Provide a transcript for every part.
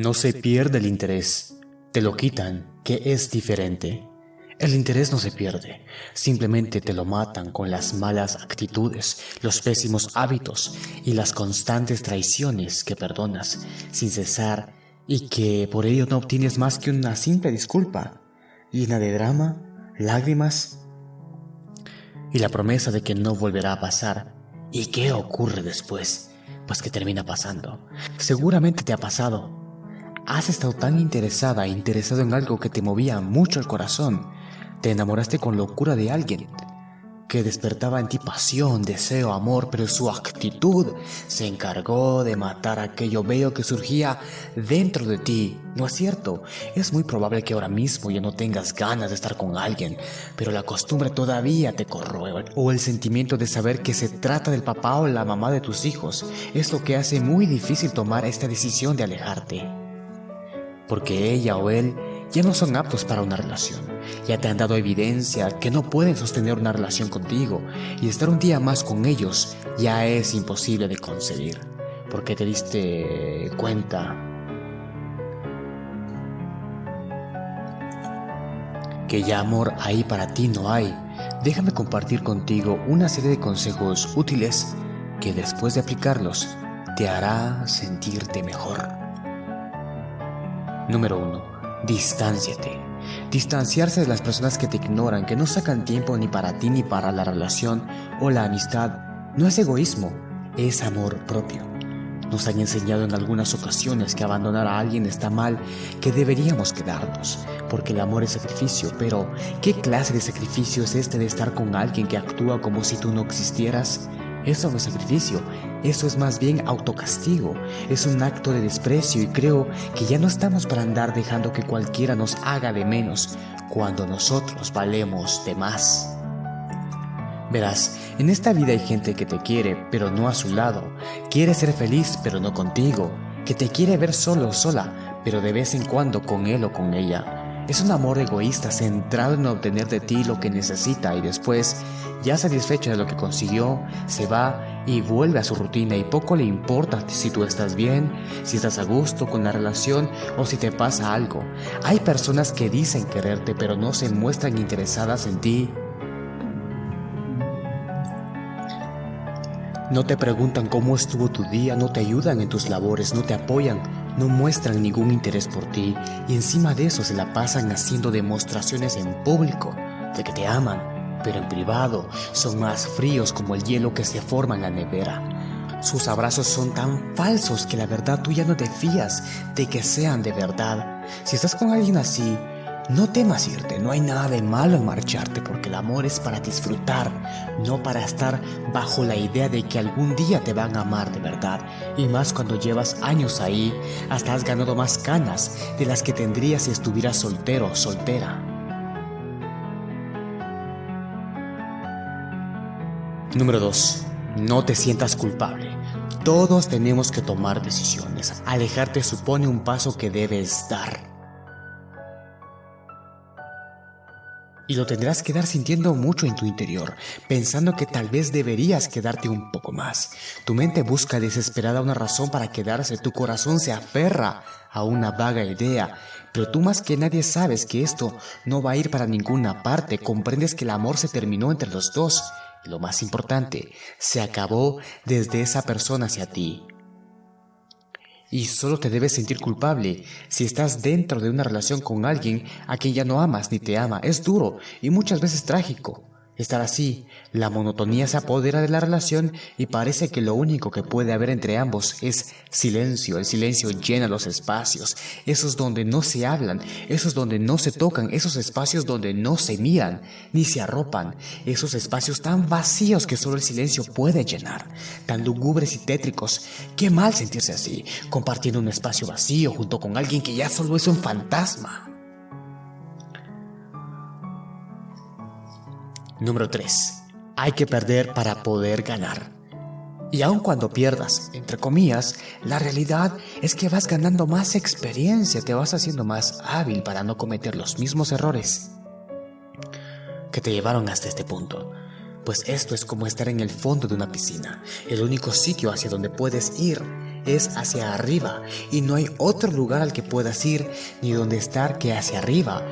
No se pierde el interés, te lo quitan, que es diferente. El interés no se pierde, simplemente te lo matan con las malas actitudes, los pésimos hábitos y las constantes traiciones que perdonas sin cesar y que por ello no obtienes más que una simple disculpa, llena de drama, lágrimas y la promesa de que no volverá a pasar. ¿Y qué ocurre después? Pues que termina pasando. Seguramente te ha pasado. Has estado tan interesada e interesado en algo que te movía mucho el corazón. Te enamoraste con locura de alguien que despertaba en ti pasión, deseo, amor, pero su actitud se encargó de matar aquello bello que surgía dentro de ti. No es cierto, es muy probable que ahora mismo ya no tengas ganas de estar con alguien, pero la costumbre todavía te corroe, o el sentimiento de saber que se trata del papá o la mamá de tus hijos, es lo que hace muy difícil tomar esta decisión de alejarte. Porque ella o él ya no son aptos para una relación. Ya te han dado evidencia que no pueden sostener una relación contigo y estar un día más con ellos ya es imposible de conseguir. Porque te diste cuenta que ya amor ahí para ti no hay. Déjame compartir contigo una serie de consejos útiles que después de aplicarlos te hará sentirte mejor. Número 1 Distánciate. Distanciarse de las personas que te ignoran, que no sacan tiempo ni para ti ni para la relación o la amistad, no es egoísmo, es amor propio. Nos han enseñado en algunas ocasiones que abandonar a alguien está mal, que deberíamos quedarnos, porque el amor es sacrificio, pero ¿qué clase de sacrificio es este de estar con alguien que actúa como si tú no existieras? Eso no es sacrificio, eso es más bien autocastigo, es un acto de desprecio y creo que ya no estamos para andar dejando que cualquiera nos haga de menos cuando nosotros valemos de más. Verás, en esta vida hay gente que te quiere, pero no a su lado, quiere ser feliz, pero no contigo, que te quiere ver solo o sola, pero de vez en cuando con él o con ella. Es un amor egoísta centrado en obtener de ti lo que necesita y después, ya satisfecho de lo que consiguió, se va y vuelve a su rutina y poco le importa si tú estás bien, si estás a gusto con la relación o si te pasa algo. Hay personas que dicen quererte pero no se muestran interesadas en ti. No te preguntan cómo estuvo tu día, no te ayudan en tus labores, no te apoyan, no muestran ningún interés por ti y encima de eso se la pasan haciendo demostraciones en público de que te aman, pero en privado son más fríos como el hielo que se forma en la nevera. Sus abrazos son tan falsos que la verdad tú ya no te fías de que sean de verdad. Si estás con alguien así, no temas irte, no hay nada de malo en marcharte porque el amor es para disfrutar, no para estar bajo la idea de que algún día te van a amar de verdad. Y más cuando llevas años ahí, hasta has ganado más canas de las que tendrías si estuvieras soltero o soltera. Número 2. No te sientas culpable. Todos tenemos que tomar decisiones. Alejarte supone un paso que debes dar. Y lo tendrás que dar sintiendo mucho en tu interior, pensando que tal vez deberías quedarte un poco más. Tu mente busca desesperada una razón para quedarse, tu corazón se aferra a una vaga idea, pero tú más que nadie sabes que esto no va a ir para ninguna parte, comprendes que el amor se terminó entre los dos. Y lo más importante, se acabó desde esa persona hacia ti. Y solo te debes sentir culpable si estás dentro de una relación con alguien a quien ya no amas ni te ama. Es duro y muchas veces trágico. Estar así, la monotonía se apodera de la relación y parece que lo único que puede haber entre ambos es silencio. El silencio llena los espacios, esos donde no se hablan, esos donde no se tocan, esos espacios donde no se miran ni se arropan, esos espacios tan vacíos que solo el silencio puede llenar, tan lúgubres y tétricos. Qué mal sentirse así, compartiendo un espacio vacío junto con alguien que ya solo es un fantasma. Número 3. Hay que perder para poder ganar. Y aun cuando pierdas, entre comillas, la realidad es que vas ganando más experiencia, te vas haciendo más hábil para no cometer los mismos errores que te llevaron hasta este punto. Pues esto es como estar en el fondo de una piscina. El único sitio hacia donde puedes ir es hacia arriba y no hay otro lugar al que puedas ir ni donde estar que hacia arriba.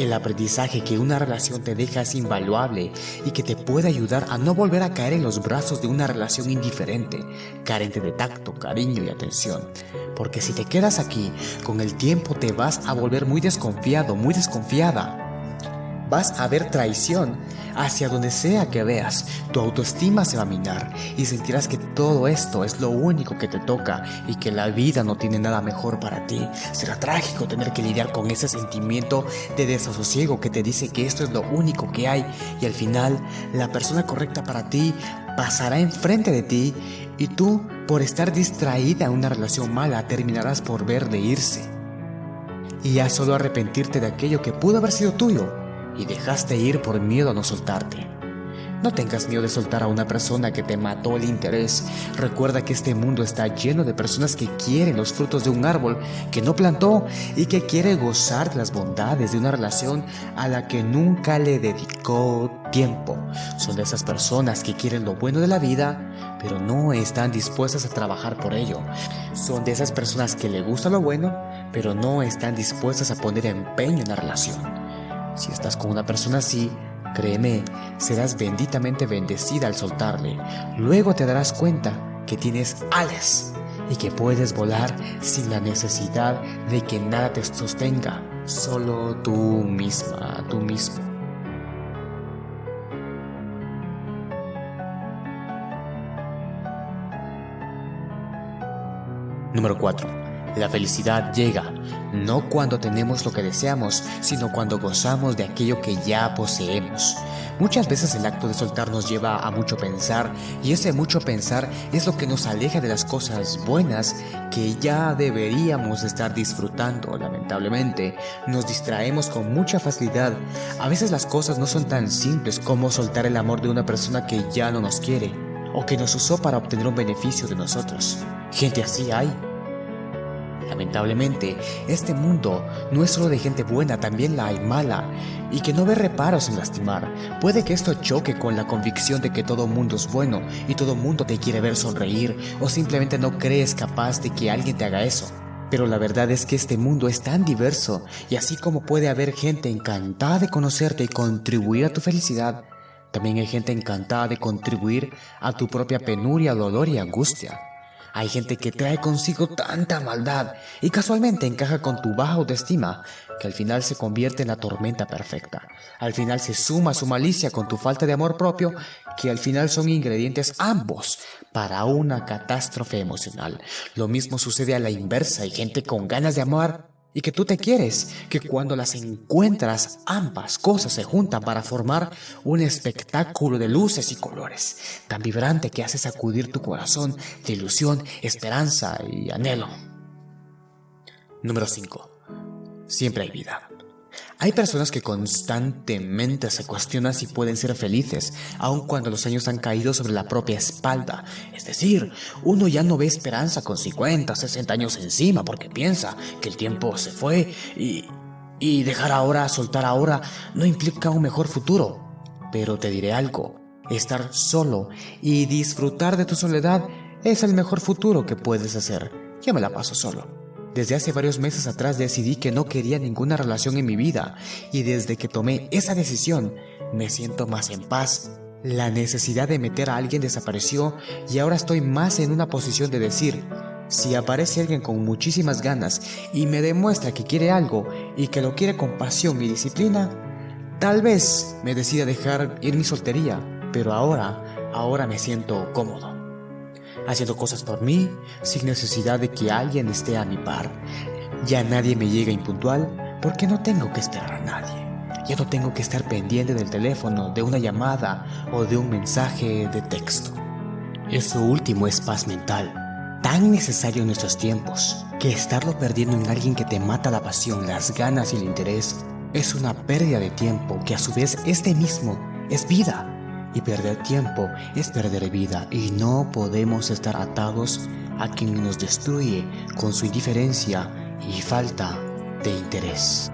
El aprendizaje que una relación te deja es invaluable y que te puede ayudar a no volver a caer en los brazos de una relación indiferente, carente de tacto, cariño y atención. Porque si te quedas aquí, con el tiempo te vas a volver muy desconfiado, muy desconfiada vas a ver traición hacia donde sea que veas. Tu autoestima se va a minar y sentirás que todo esto es lo único que te toca y que la vida no tiene nada mejor para ti. Será trágico tener que lidiar con ese sentimiento de desasosiego que te dice que esto es lo único que hay y al final la persona correcta para ti pasará enfrente de ti y tú por estar distraída en una relación mala terminarás por ver de irse. Y ya solo arrepentirte de aquello que pudo haber sido tuyo y dejaste ir por miedo a no soltarte. No tengas miedo de soltar a una persona que te mató el interés. Recuerda que este mundo está lleno de personas que quieren los frutos de un árbol que no plantó y que quiere gozar de las bondades de una relación a la que nunca le dedicó tiempo. Son de esas personas que quieren lo bueno de la vida, pero no están dispuestas a trabajar por ello. Son de esas personas que le gusta lo bueno, pero no están dispuestas a poner empeño en la relación. Si estás con una persona así, créeme, serás benditamente bendecida al soltarle. Luego te darás cuenta que tienes alas y que puedes volar sin la necesidad de que nada te sostenga, solo tú misma, tú mismo. Número 4. La felicidad llega no cuando tenemos lo que deseamos, sino cuando gozamos de aquello que ya poseemos. Muchas veces el acto de soltar nos lleva a mucho pensar y ese mucho pensar es lo que nos aleja de las cosas buenas que ya deberíamos estar disfrutando. Lamentablemente, nos distraemos con mucha facilidad. A veces las cosas no son tan simples como soltar el amor de una persona que ya no nos quiere o que nos usó para obtener un beneficio de nosotros. Gente así hay. Lamentablemente, este mundo no es solo de gente buena, también la hay mala, y que no ve reparos en lastimar. Puede que esto choque con la convicción de que todo mundo es bueno y todo mundo te quiere ver sonreír, o simplemente no crees capaz de que alguien te haga eso. Pero la verdad es que este mundo es tan diverso, y así como puede haber gente encantada de conocerte y contribuir a tu felicidad, también hay gente encantada de contribuir a tu propia penuria, dolor y angustia. Hay gente que trae consigo tanta maldad y casualmente encaja con tu baja autoestima que al final se convierte en la tormenta perfecta. Al final se suma su malicia con tu falta de amor propio que al final son ingredientes ambos para una catástrofe emocional. Lo mismo sucede a la inversa. Hay gente con ganas de amar y que tú te quieres, que cuando las encuentras ambas cosas se juntan para formar un espectáculo de luces y colores, tan vibrante que hace sacudir tu corazón de ilusión, esperanza y anhelo. Número 5. Siempre hay vida. Hay personas que constantemente se cuestionan si pueden ser felices, aun cuando los años han caído sobre la propia espalda. Es decir, uno ya no ve esperanza con 50, 60 años encima porque piensa que el tiempo se fue y, y dejar ahora, soltar ahora, no implica un mejor futuro. Pero te diré algo, estar solo y disfrutar de tu soledad es el mejor futuro que puedes hacer. Yo me la paso solo. Desde hace varios meses atrás decidí que no quería ninguna relación en mi vida y desde que tomé esa decisión me siento más en paz. La necesidad de meter a alguien desapareció y ahora estoy más en una posición de decir, si aparece alguien con muchísimas ganas y me demuestra que quiere algo y que lo quiere con pasión y disciplina, tal vez me decida dejar ir mi soltería, pero ahora, ahora me siento cómodo haciendo cosas por mí sin necesidad de que alguien esté a mi par. Ya nadie me llega impuntual porque no tengo que esperar a nadie. Ya no tengo que estar pendiente del teléfono, de una llamada o de un mensaje de texto. Eso último es paz mental, tan necesario en nuestros tiempos, que estarlo perdiendo en alguien que te mata la pasión, las ganas y el interés es una pérdida de tiempo que a su vez este mismo es vida y perder tiempo es perder vida y no podemos estar atados a quien nos destruye con su indiferencia y falta de interés.